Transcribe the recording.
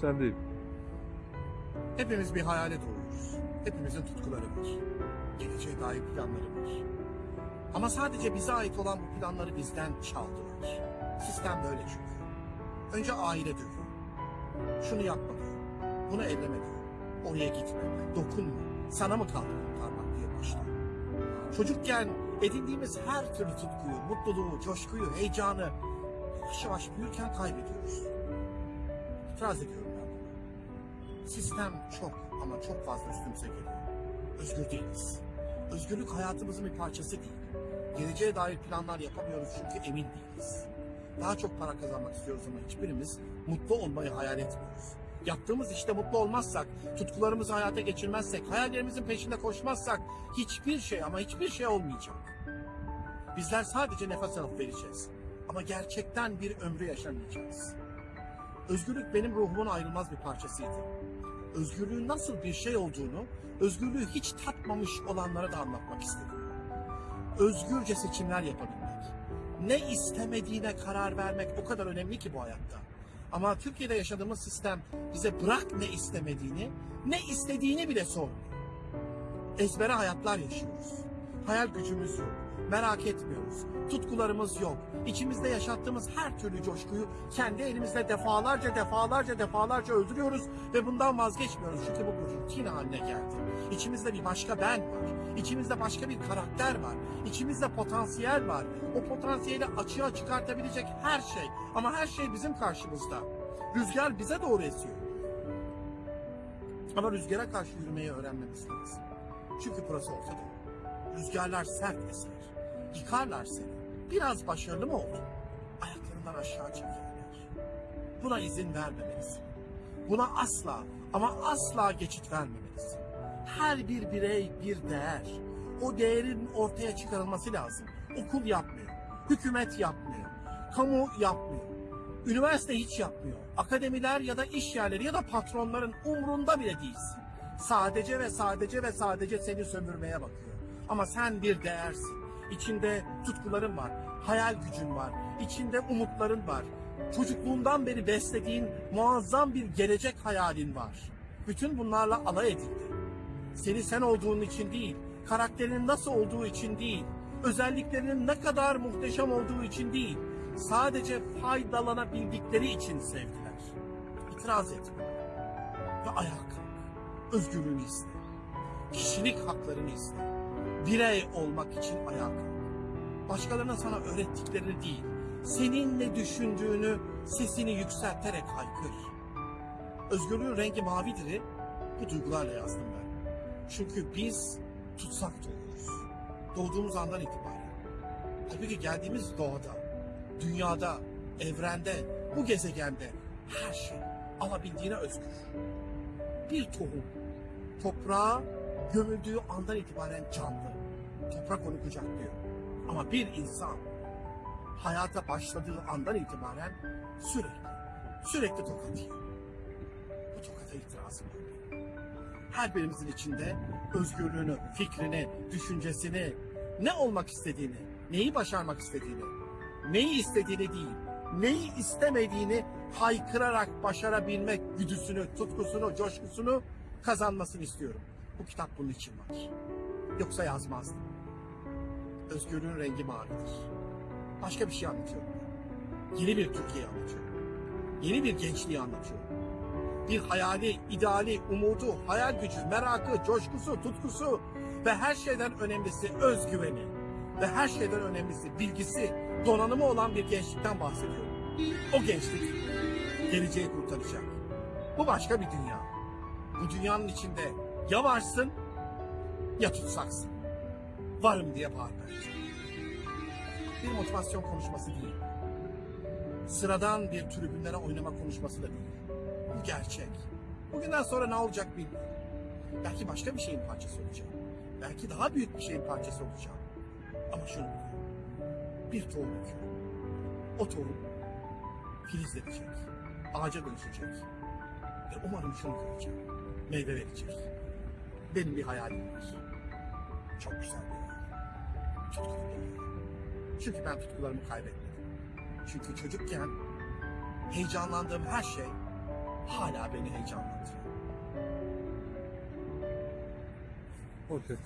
Sen değil. Hepimiz bir hayale doğuyoruz. Hepimizin tutkuları var. Geleceğe dair planları var. Ama sadece bize ait olan bu planları bizden çaldılar. Sistem böyle çünkü. Önce aile diyor. Şunu yapma diyor. Bunu elleme diyor. Oraya gitme. Dokunma. Sana mı kaldı kurtarmak diye başlıyor. Çocukken edindiğimiz her türlü tutkuyu, mutluluğu, coşkuyu, heyecanı yavaş yavaş büyürken kaybediyoruz. İtiraz ediyorum ben buna. Sistem çok ama çok fazla üstümüze geliyor. Özgür değiliz. Özgürlük hayatımızın bir parçası değil. Geleceğe dair planlar yapamıyoruz çünkü emin değiliz. Daha çok para kazanmak istiyoruz ama hiçbirimiz mutlu olmayı hayal etmiyoruz. Yaptığımız işte mutlu olmazsak, tutkularımızı hayata geçirmezsek, hayallerimizin peşinde koşmazsak hiçbir şey ama hiçbir şey olmayacak. Bizler sadece nefes alıp vereceğiz. Ama gerçekten bir ömrü yaşamayacağız. Özgürlük benim ruhumun ayrılmaz bir parçasıydı. Özgürlüğün nasıl bir şey olduğunu, özgürlüğü hiç tatmamış olanlara da anlatmak istedim. Özgürce seçimler yapabilmek. Ne istemediğine karar vermek o kadar önemli ki bu hayatta. Ama Türkiye'de yaşadığımız sistem bize bırak ne istemediğini, ne istediğini bile sormuyor. Ezbere hayatlar yaşıyoruz. Hayal gücümüz yok. Merak etmiyoruz. Tutkularımız yok. İçimizde yaşattığımız her türlü coşkuyu kendi elimizle defalarca defalarca defalarca öldürüyoruz ve bundan vazgeçmiyoruz. Çünkü bu rutin haline geldi. İçimizde bir başka ben var. İçimizde başka bir karakter var. İçimizde potansiyel var. O potansiyeli açığa çıkartabilecek her şey. Ama her şey bizim karşımızda. Rüzgar bize doğru esiyor. Ama rüzgara karşı yürümeyi öğrenmemiz lazım. Çünkü burası Orta Doğu. Rüzgarlar sert eser. Yıkarlar seni. Biraz başarılı mı oldun? Ayaklarından aşağı çekerler. Buna izin vermemelisin. Buna asla ama asla geçit vermemelisin. Her bir birey bir değer. O değerin ortaya çıkarılması lazım. Okul yapmıyor. Hükümet yapmıyor. Kamu yapmıyor. Üniversite hiç yapmıyor. Akademiler ya da iş yerleri ya da patronların umrunda bile değilsin. Sadece ve sadece ve sadece seni sömürmeye bakıyor. Ama sen bir değersin. İçinde tutkuların var, hayal gücün var, içinde umutların var. Çocukluğundan beri beslediğin muazzam bir gelecek hayalin var. Bütün bunlarla alay edildi. Seni sen olduğun için değil, karakterinin nasıl olduğu için değil, özelliklerinin ne kadar muhteşem olduğu için değil, sadece faydalanabildikleri için sevdiler. İtiraz etme ve ayağa kalk. Özgürlüğünü iste. Kişilik haklarını iste. Birey olmak için ayağa kalk. Başkalarına sana öğrettiklerini değil, senin ne düşündüğünü sesini yükselterek haykır. Özgürlüğün rengi mavidir'i bu duygularla yazdım ben. Çünkü biz tutsak doğuyoruz. Doğduğumuz andan itibaren. Halbuki geldiğimiz doğada, dünyada, evrende, bu gezegende her şey alabildiğine özgür. Bir tohum toprağa gömüldüğü andan itibaren canlı. Toprak onu kucaklıyor. Ama bir insan hayata başladığı andan itibaren sürekli, sürekli tokat yiyor. Bu tokata itirazım yok. Her birimizin içinde özgürlüğünü, fikrini, düşüncesini, ne olmak istediğini, neyi başarmak istediğini, neyi istediğini değil, neyi istemediğini haykırarak başarabilmek güdüsünü, tutkusunu, coşkusunu kazanmasını istiyorum. Bu kitap bunun için var. Yoksa yazmazdım. Özgürlüğün rengi mavidir. Başka bir şey anlatıyorum. Yeni bir Türkiye anlatıyorum. Yeni bir gençliği anlatıyorum. Bir hayali, ideali, umudu, hayal gücü, merakı, coşkusu, tutkusu ve her şeyden önemlisi özgüveni ve her şeyden önemlisi bilgisi, donanımı olan bir gençlikten bahsediyorum. O gençlik geleceği kurtaracak. Bu başka bir dünya. Bu dünyanın içinde ya varsın ya tutsaksın. Varım diye bağır bence. Bir motivasyon konuşması değil. Sıradan bir tribünlere oynama konuşması da değil. Bu gerçek. Bugünden sonra ne olacak bilmiyorum. Belki başka bir şeyin parçası olacağım. Belki daha büyük bir şeyin parçası olacağım. Ama şunu biliyorum. Bir tohum ekiyorum. O tohum filizlenecek. Ağaca dönüşecek. Ve umarım şunu göreceğim. Meyve verecek. Benim bir hayalim var. Çok güzel bir hayal. Tutkulu bir hayal. Çünkü ben tutkularımı kaybetmedim. Çünkü çocukken heyecanlandığım her şey hala beni heyecanlandırıyor. Okey.